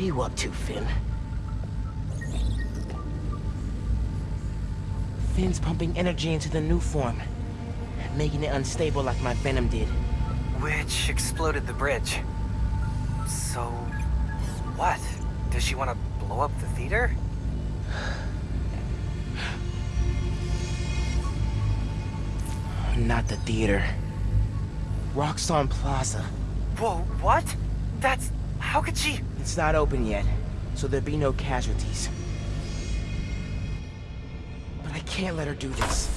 What are you up to, Phin? Phin's pumping energy into the new form, making it unstable like my venom did. Which exploded the bridge. So, what? Does she want to blow up the theater? Not the theater. Roxxon Plaza. Whoa, what? That's... how could she... It's not open yet, so there'll be no casualties. But I can't let her do this.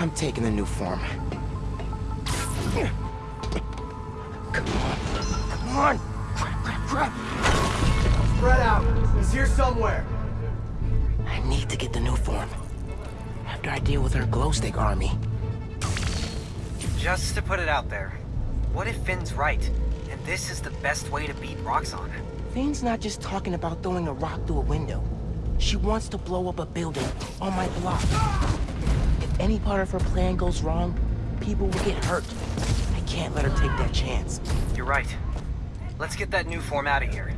I'm taking the new form. Come on. Come on! Crap, crap, crap! Spread out. He's here somewhere. I need to get the new form. After I deal with her glow stick army. Just to put it out there, what if Phin's right, and this is the best way to beat Roxxon? Phin's not just talking about throwing a rock through a window. She wants to blow up a building on my block. If any part of her plan goes wrong, people will get hurt. I can't let her take that chance. You're right. Let's get that new form out of here.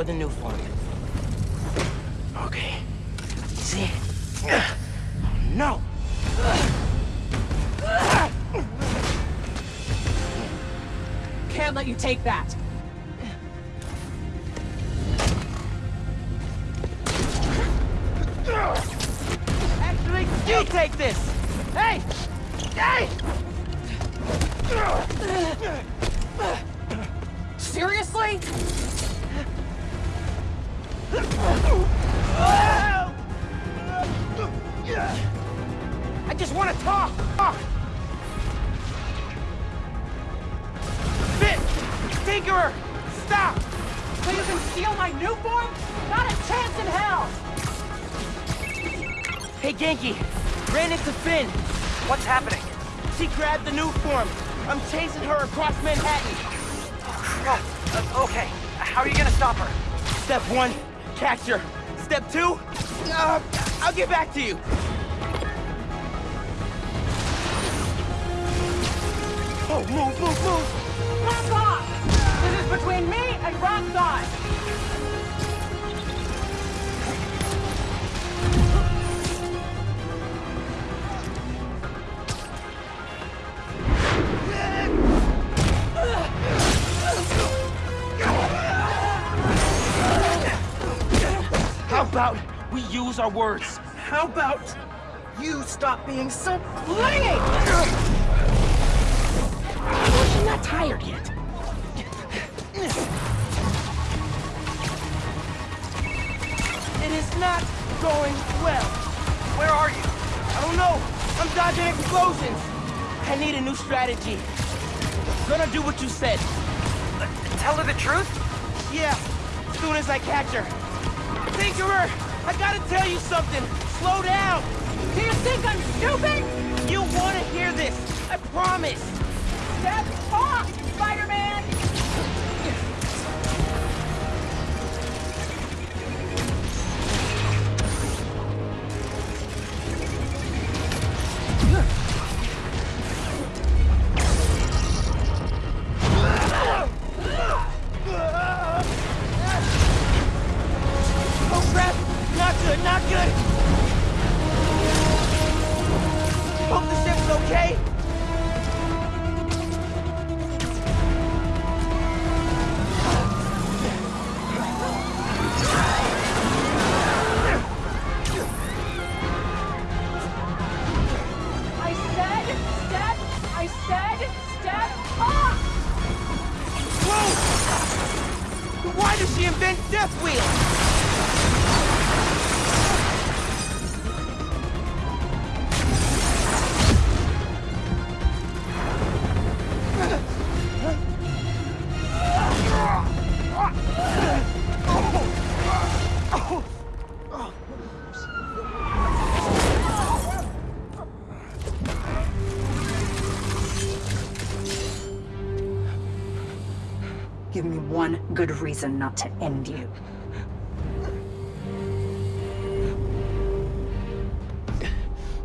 For the new form. Okay, See? No! Can't let you take that. One, catch her. Step two, uh, I'll get back to you. Oh, move, move, move. Back off! This is between me and Roxxon! How about we use our words? How about you stop being so clingy? She's not tired yet. It is not going well. Where are you? I don't know. I'm dodging explosions. I need a new strategy. Gonna do what you said. Uh, tell her the truth? Yeah, as soon as I catch her. Tinkerer, I gotta tell you something. Slow down. Do you think I'm stupid? You wanna hear this. I promise. Step off, Spider-Man! Good, good reason not to end you.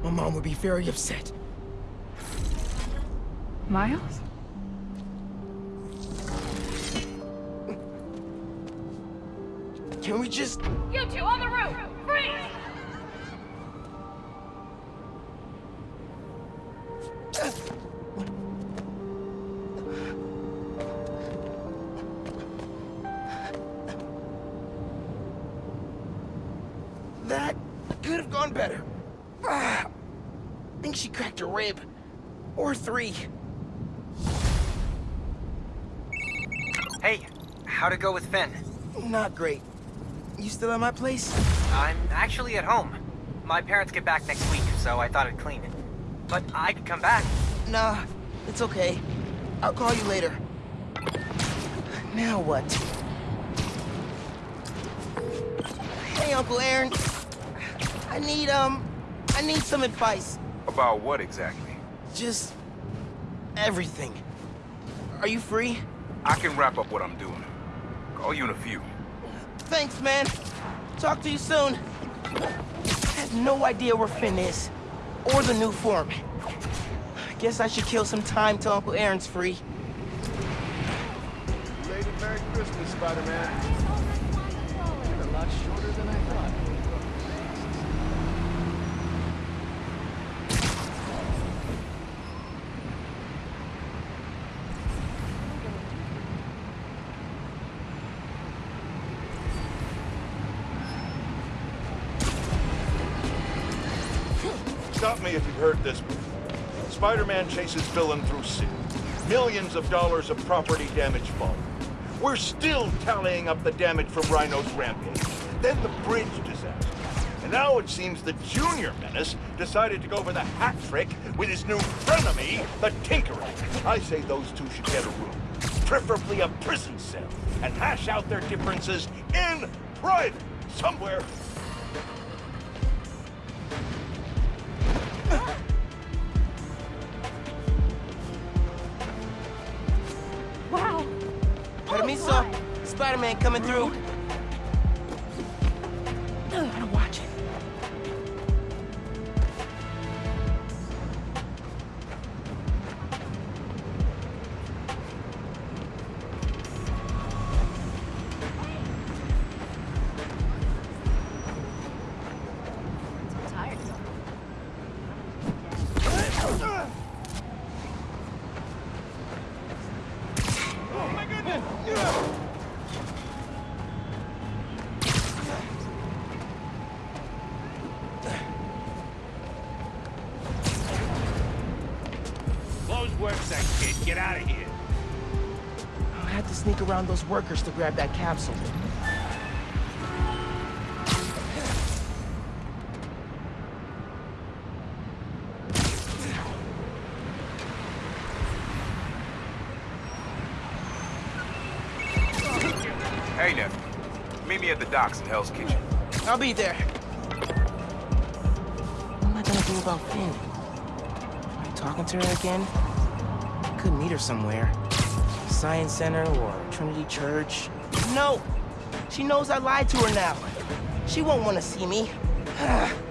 My mom would be very upset. Miles? Better. Ah, I think she cracked a rib. Or three. Hey, how'd it go with Phin? Not great. You still at my place? I'm actually at home. My parents get back next week, so I thought I'd clean it. But I could come back. Nah, it's okay. I'll call you later. Now what? Hey, Uncle Aaron. I need, um, I need some advice. About what exactly? Just... everything. Are you free? I can wrap up what I'm doing. Call you in a few. Thanks, man. Talk to you soon. I have no idea where Phin is. Or the new form. Guess I should kill some time till Uncle Aaron's free. Lady Merry Christmas, Spider-Man. Stop me if you've heard this before. Spider-Man chases villain through city. Millions of dollars of property damage fall. We're still tallying up the damage from Rhino's rampage. Then the bridge disaster. And now it seems the Junior Menace decided to go for the hat trick with his new frenemy, the Tinkerer. I say those two should get a room, preferably a prison cell, and hash out their differences in private, somewhere. Spider-Man coming through. Close work that kid. Get out of here. I had to sneak around those workers to grab that capsule. Hey, nephew. Meet me at the docks in Hell's Kitchen. I'll be there. What am I gonna do about Phin? Am I talking to her again? Could meet her somewhere. Science Center or Trinity Church. No! She knows I lied to her now. She won't want to see me.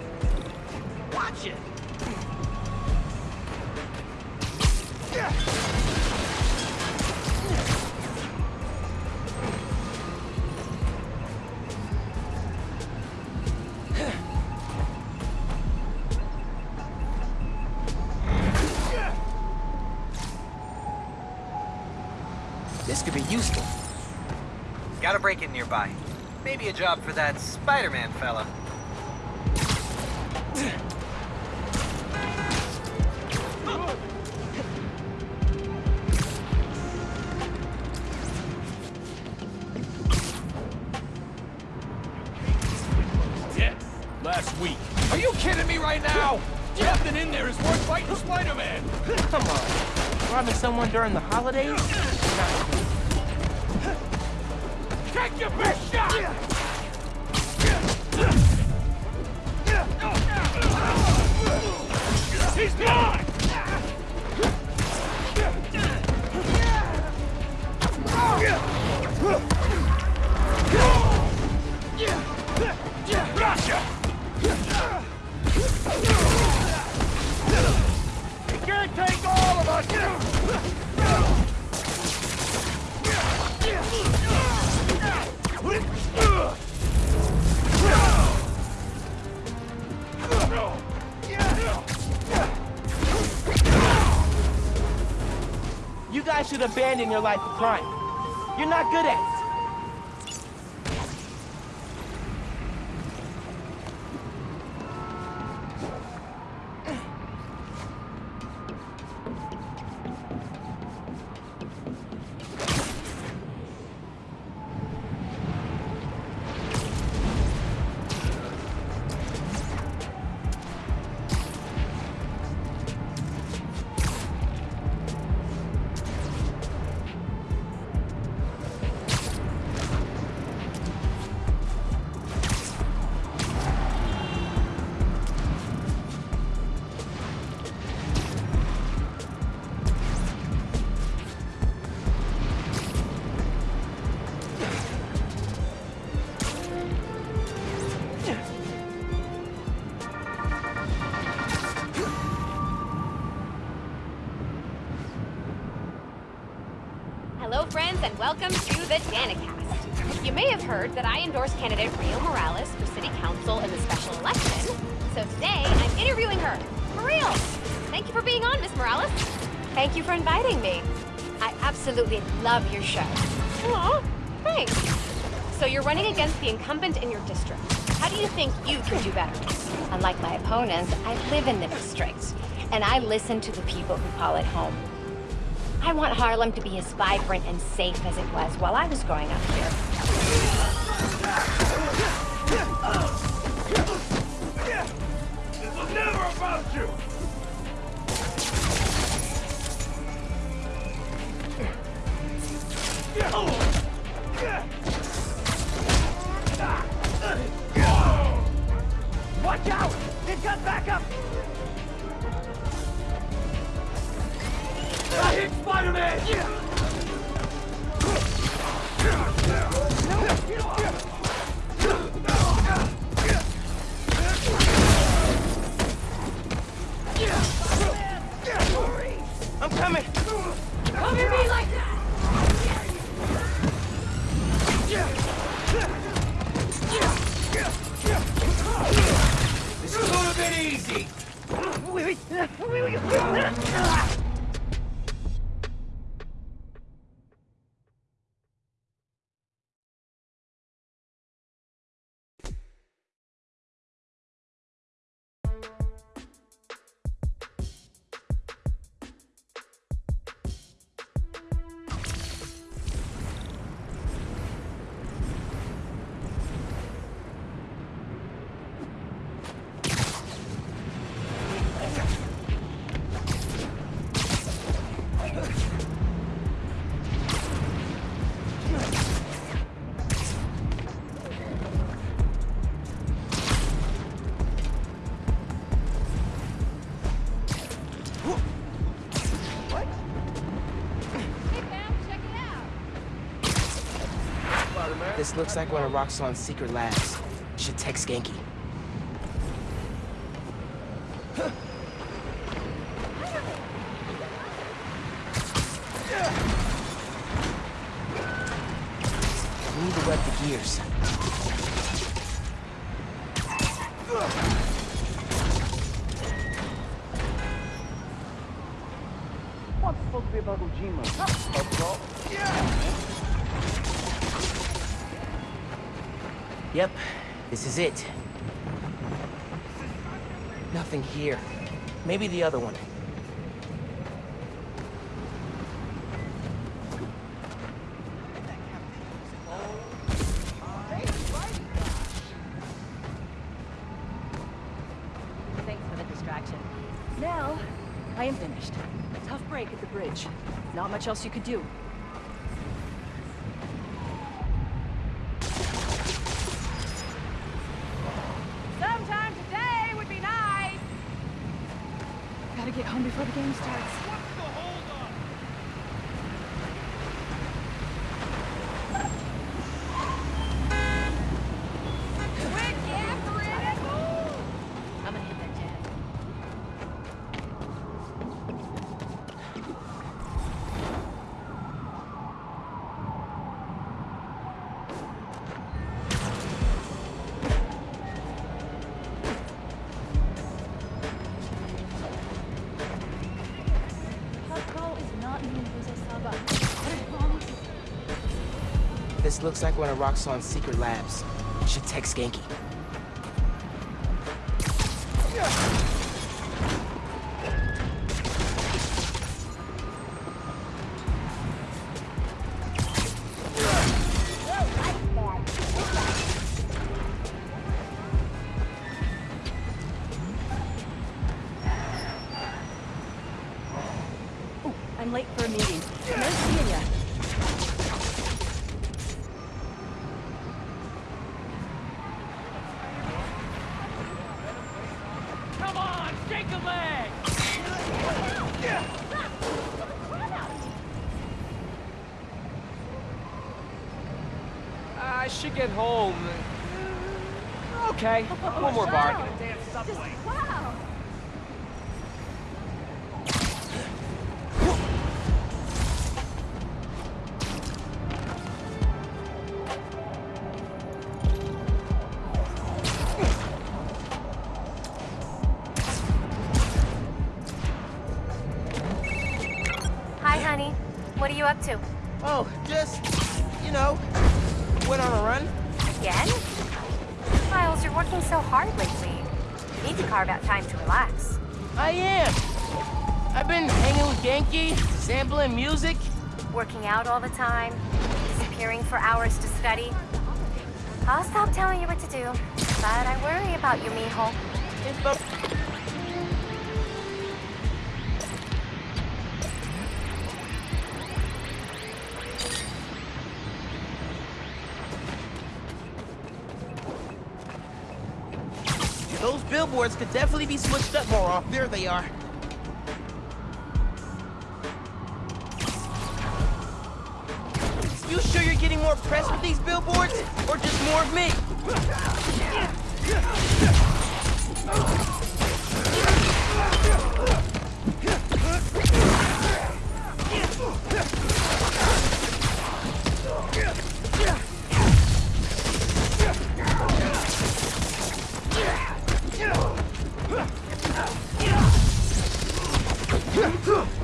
job for that Spider-Man fella. Yeah, last week. Are you kidding me right now? Nothing in there is worth fighting Spider-Man. Come on. Robbing someone during the holidays? Not cool. Take your best shot! He's gone! Gotcha! He can't take all of us! Should abandon your life of crime. You're not good at it. And welcome to the Danikast. You may have heard that I endorsed candidate Rio Morales for city council in the special election. So today, I'm interviewing her. For real. Thank you for being on, Miss Morales. Thank you for inviting me. I absolutely love your show. Aw, thanks. So you're running against the incumbent in your district. How do you think you can do better? Unlike my opponents, I live in the district, and I listen to the people who call it home. I want Harlem to be as vibrant and safe as it was while I was growing up here. This was never about you! Watch out! They've got backup! I hit Spider-Man! I'm coming! Cover me like that! This could have been easy! This looks like one of Roxxon's secret labs. Should text Ganke. Maybe the other one. Thanks for the distraction. Now, I am finished. Tough break at the bridge. Not much else you could do. This looks like one of Roxxon's secret labs. Should text Ganke. Are you up to? Oh, just, you know, went on a run. Again? Miles, you're working so hard lately. You need to carve out time to relax. I am. I've been hanging with Ganke, sampling music. Working out all the time, disappearing for hours to study. I'll stop telling you what to do, but I worry about you, mijo. It's the could definitely be switched up more often. There they are. Figure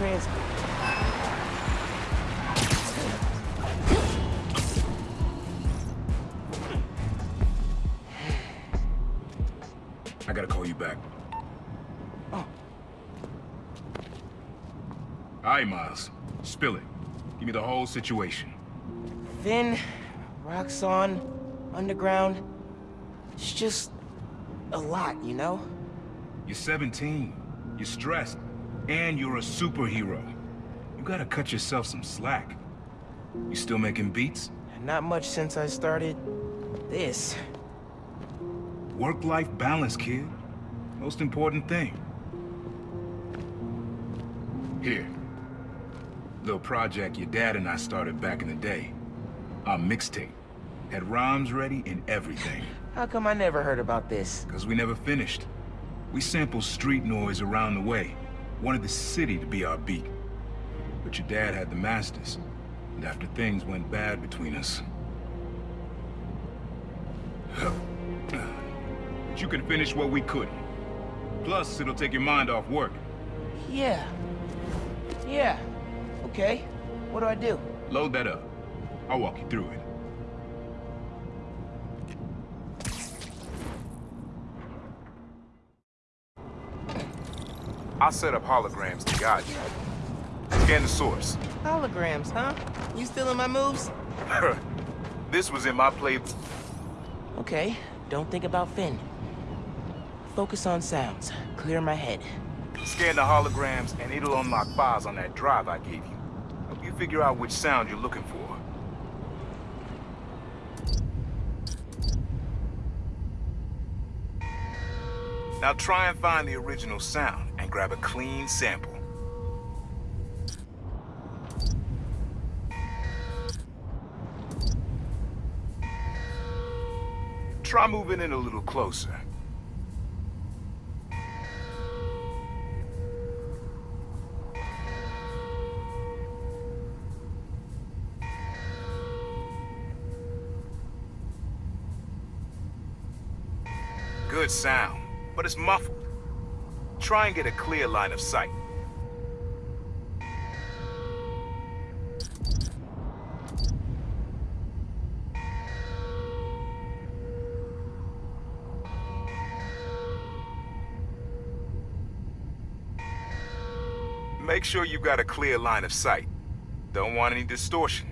I gotta call you back. Oh. All right, Miles. Spill it. Give me the whole situation. Phin, Roxxon, Underground. It's just a lot, you know? You're 17. You're stressed. And you're a superhero. You gotta cut yourself some slack. You still making beats? Not much since I started this. Work-life balance, kid. Most important thing. Here. Little project your dad and I started back in the day. Our mixtape. Had rhymes ready and everything. How come I never heard about this? Because we never finished. We sampled street noise around the way. Wanted the city to be our beat. But your dad had the masters. And after things went bad between us... But you can finish what we couldn't. Plus, it'll take your mind off work. Yeah. Yeah. Okay. What do I do? Load that up. I'll walk you through it. I'll set up holograms to guide you. Scan the source. Holograms, huh? You stealing my moves? this was in my play... Okay. Don't think about Phin. Focus on sounds. Clear my head. Scan the holograms, and it'll unlock files on that drive I gave you. Help you figure out which sound you're looking for. Now try and find the original sound, grab a clean sample. Try moving in a little closer. Good sound, but it's muffled. Try and get a clear line of sight. Make sure you've got a clear line of sight. Don't want any distortion.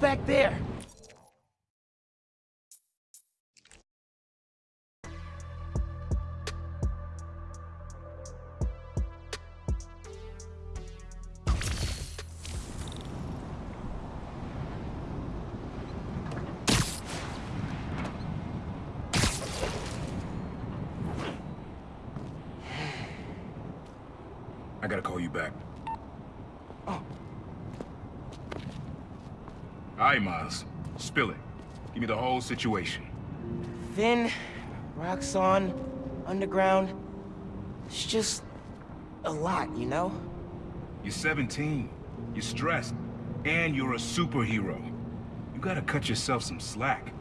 back there? I gotta call you back. Right, Miles. Spill it. Give me the whole situation. Phin, Roxxon, Underground. It's just a lot, you know? You're 17. You're stressed. And you're a superhero. You gotta cut yourself some slack.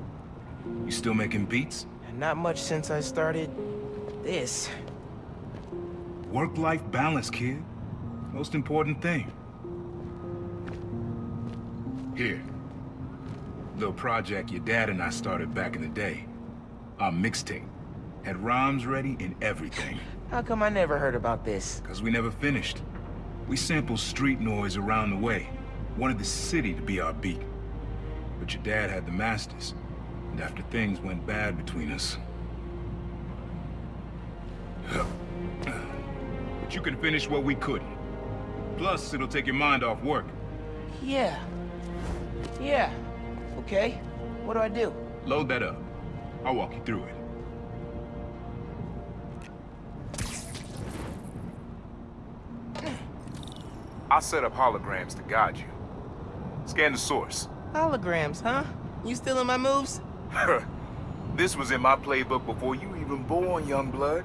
You still making beats? Not much since I started this. Work-life balance, kid. Most important thing. Here. Little project your dad and I started back in the day. Our mixtape. Had rhymes ready and everything. How come I never heard about this? Cause we never finished. We sampled street noise around the way. Wanted the city to be our beat. But your dad had the masters. And after things went bad between us... But you can finish what we couldn't. Plus, it'll take your mind off work. Yeah. Yeah. Okay. What do I do? Load that up. I'll walk you through it. I'll set up holograms to guide you. Scan the source. Holograms, huh? You stealing my moves? this was in my playbook before you even born, young blood.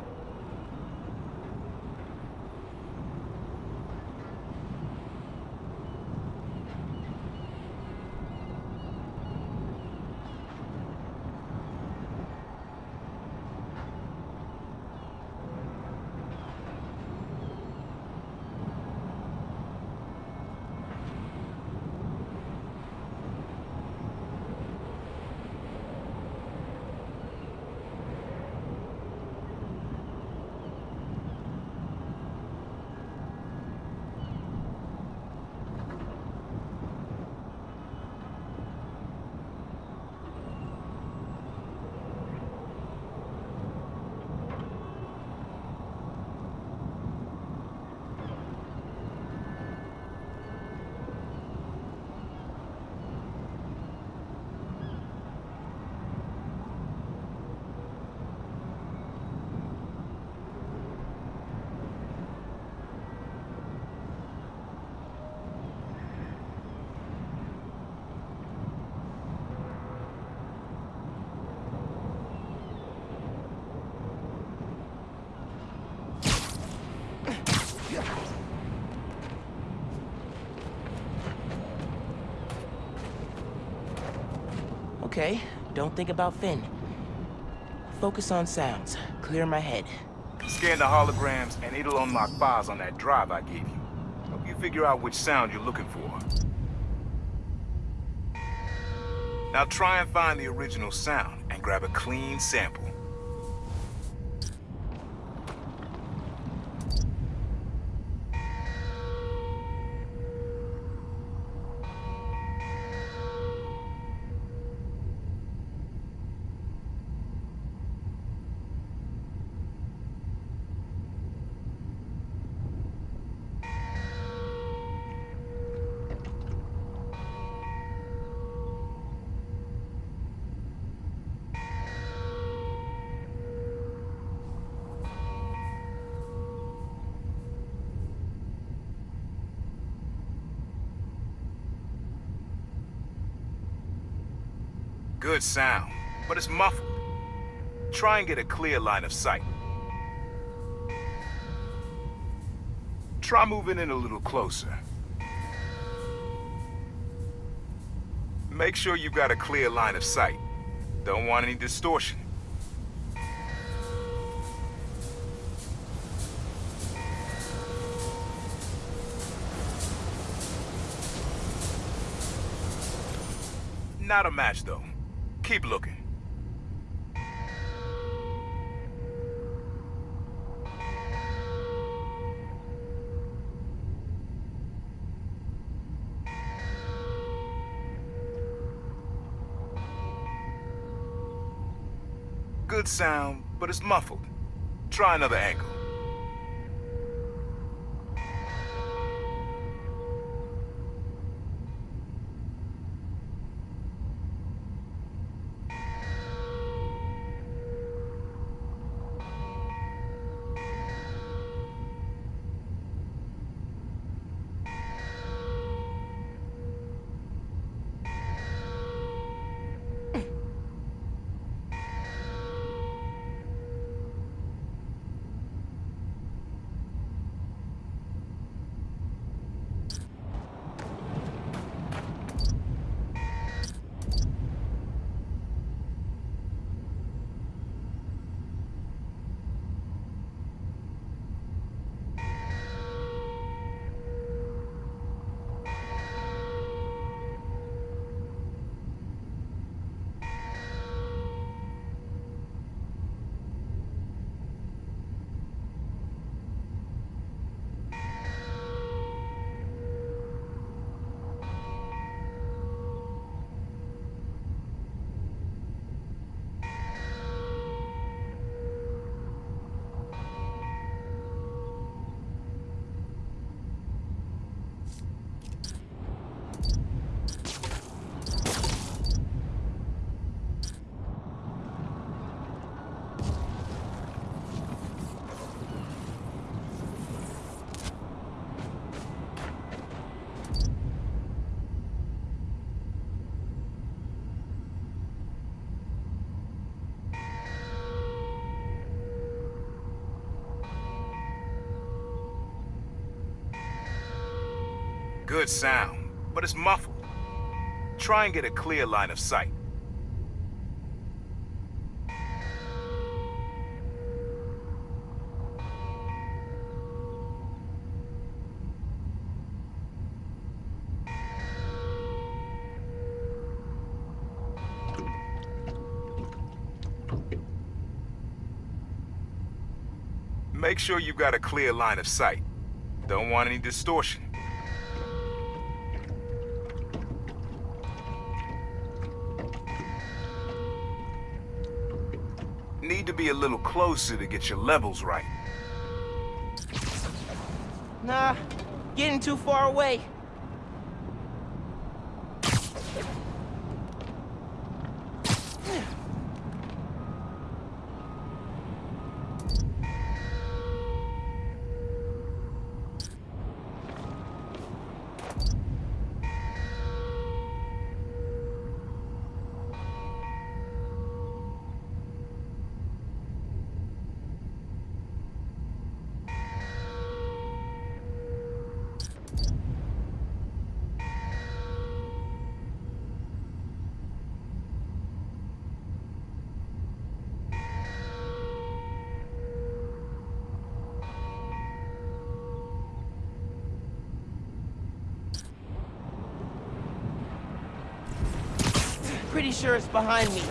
Okay, don't think about Phin. Focus on sounds. Clear my head. Scan the holograms, and it'll unlock files on that drive I gave you. Help you figure out which sound you're looking for. Now try and find the original sound, and grab a clean sample. Good sound, but it's muffled. Try and get a clear line of sight. Try moving in a little closer. Make sure you've got a clear line of sight. Don't want any distortion. Not a match, though. Keep looking. Good sound, but it's muffled. Try another angle. Good sound, but it's muffled. Try and get a clear line of sight. Make sure you've got a clear line of sight. Don't want any distortion. Need to be a little closer to get your levels right. Nah, getting too far away. Pretty sure it's behind me.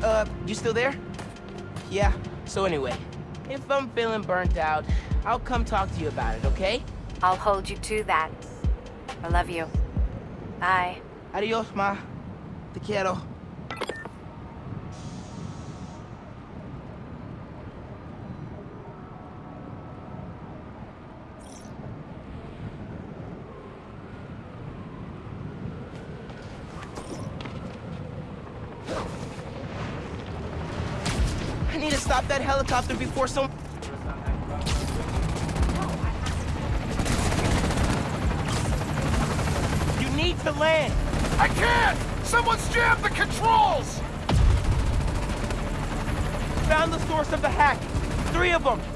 Uh, you still there? So anyway, if I'm feeling burnt out, I'll come talk to you about it, okay? I'll hold you to that. I love you. Bye. Adios, ma. Te quiero. I need to stop that helicopter before some... You need to land! I can't! Someone's jammed the controls! Found the source of the hack. Three of them.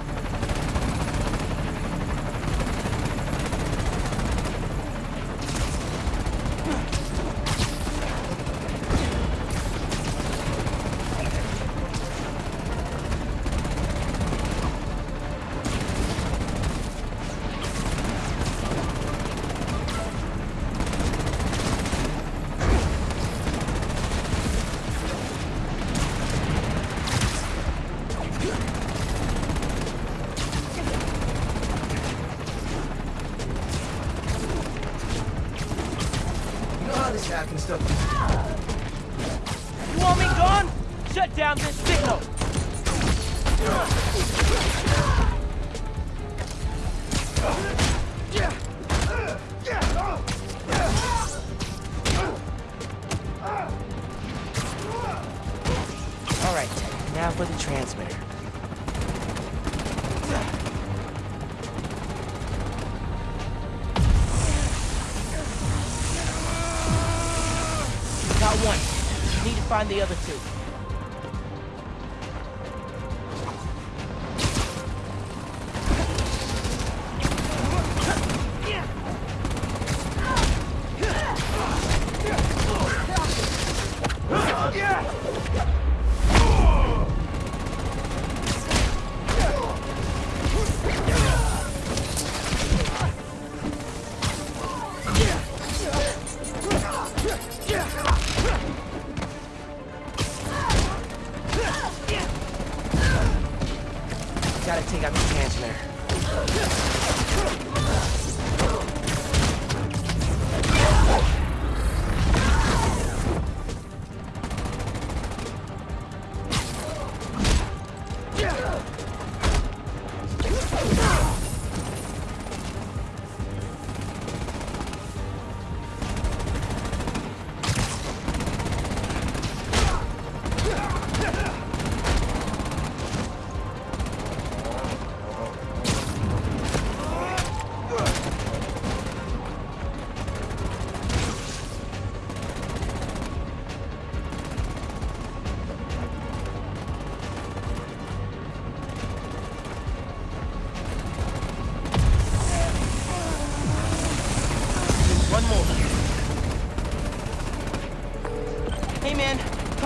Find the other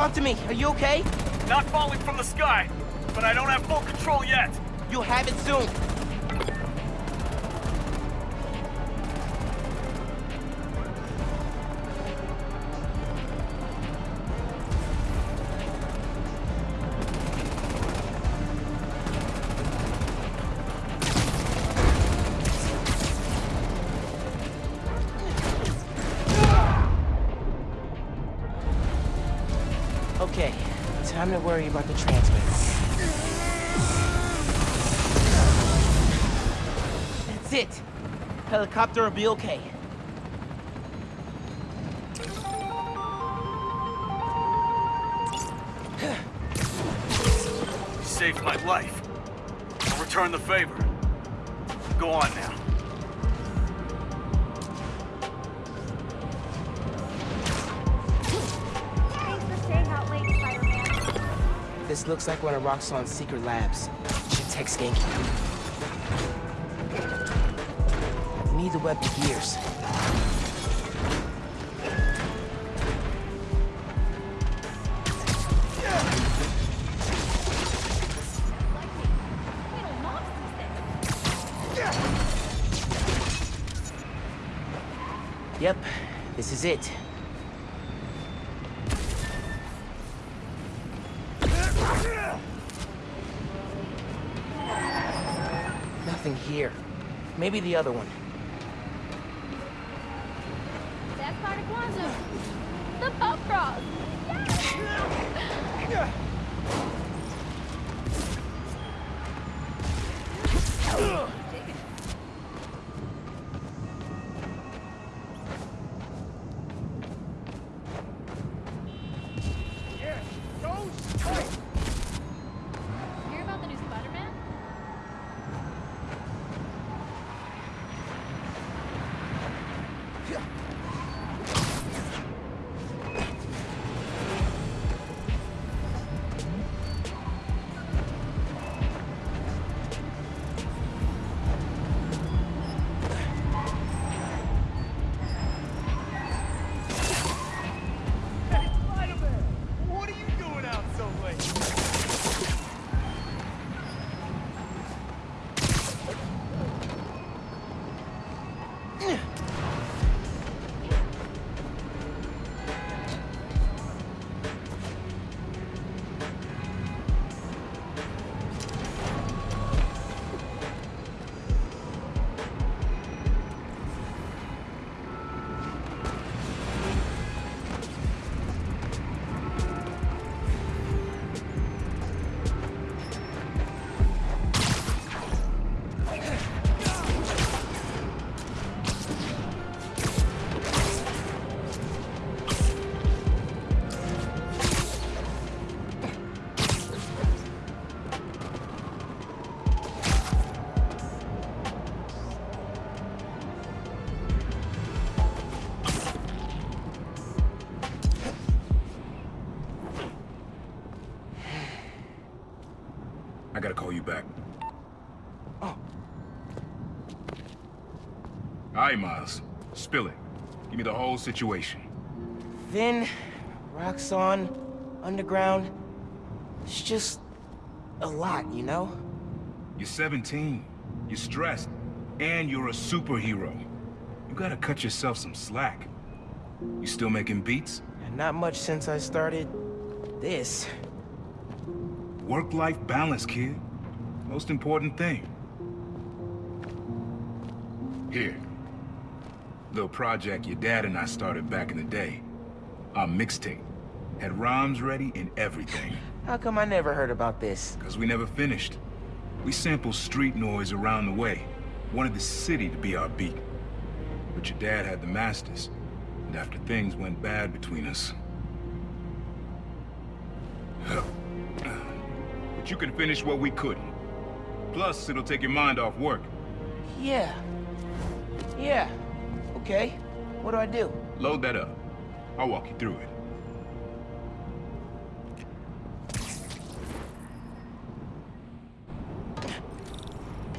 Talk to me. Are you okay? Not falling from the sky, but I don't have full control yet. You'll have it soon. Time to worry about the transmitter. That's it. Helicopter will be okay. You saved my life. I'll return the favor. Go on now. Looks like one of Roxxon's secret labs. Should text Ganke. Need the web to gears. Yep, this is it. Nothing here. Maybe the other one. That's part of Kwanzaa. The pop cross. Hear The whole situation. Phin, Roxxon, Underground. It's just a lot, you know? You're 17. You're stressed. And you're a superhero. You gotta cut yourself some slack. You still making beats? Not much since I started this. Work-life balance, kid. Most important thing. Here. Little project your dad and I started back in the day. Our mixtape. Had rhymes ready and everything. How come I never heard about this? Because we never finished. We sampled street noise around the way. Wanted the city to be our beat. But your dad had the masters. And after things went bad between us... But you can finish what we couldn't. Plus, it'll take your mind off work. Yeah. Yeah. Okay. What do I do? Load that up. I'll walk you through it.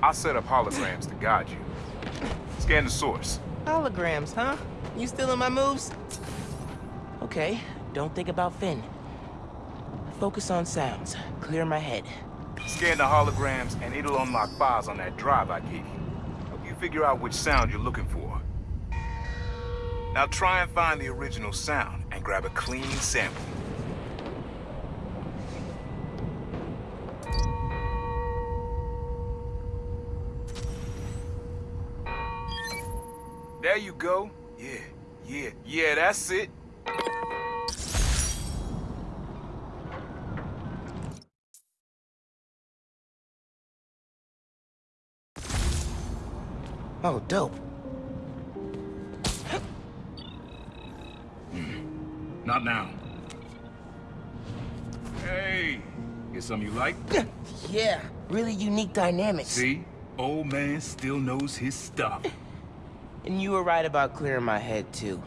I'll set up holograms to guide you. Scan the source. Holograms, huh? You stealing my moves? Okay, don't think about Phin. Focus on sounds. Clear my head. Scan the holograms, and it'll unlock files on that drive I gave you. Help you figure out which sound you're looking for. Now try and find the original sound, and grab a clean sample. There you go. Yeah, yeah, yeah, that's it. Oh, dope. Not now. Hey, get some you like? Yeah, really unique dynamics. See? Old man still knows his stuff. And you were right about clearing my head, too.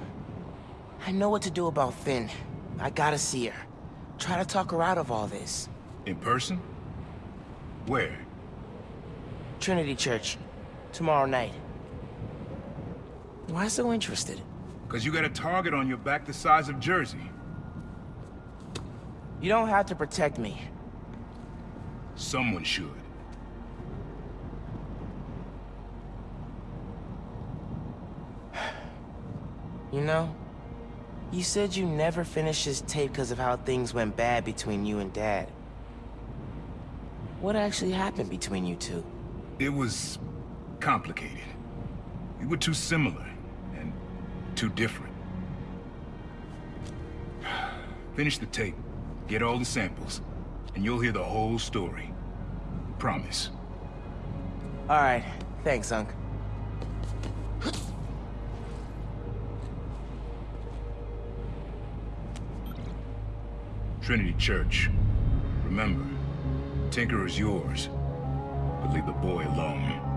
I know what to do about Phin. I gotta see her. Try to talk her out of all this. In person? Where? Trinity Church. Tomorrow night. Why so interested? Because you got a target on your back the size of Jersey. You don't have to protect me. Someone should. You know, you said you never finished this tape because of how things went bad between you and Dad. What actually happened between you two? It was complicated. We were too similar too different. Finish the tape, get all the samples, and you'll hear the whole story. Promise. All right, thanks, Unc. Trinity Church. Remember, Tinker is yours, but leave the boy alone.